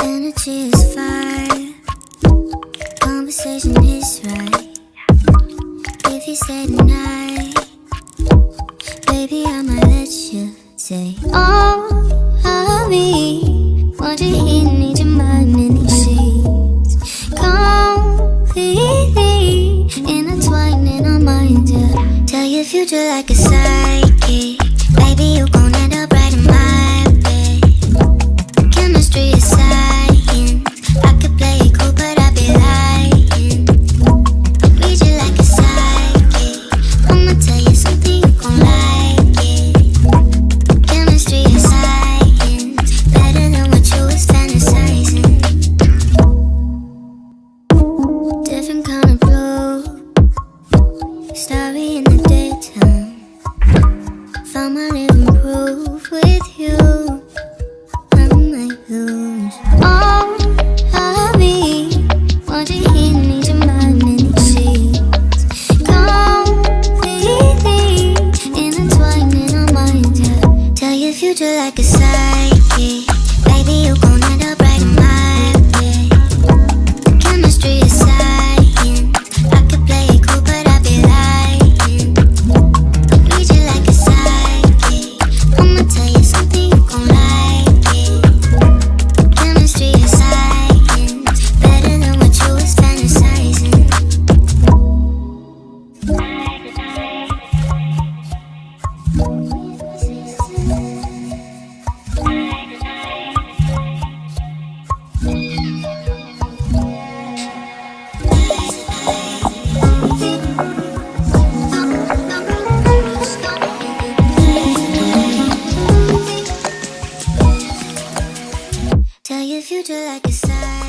Energy is fire, conversation is right. If you say tonight, baby, I might let you say, Oh, hurry, want you here, need your mind in these sheets. Completely intertwined in our minds, yeah. Tell your future like a psychic, My living proof with you. I might lose. Oh, hurry. Want you here, need your mind in these sheets. Completely intertwined in our minds. Tell your future like a psychic. Baby, you Tell your future like a psychic.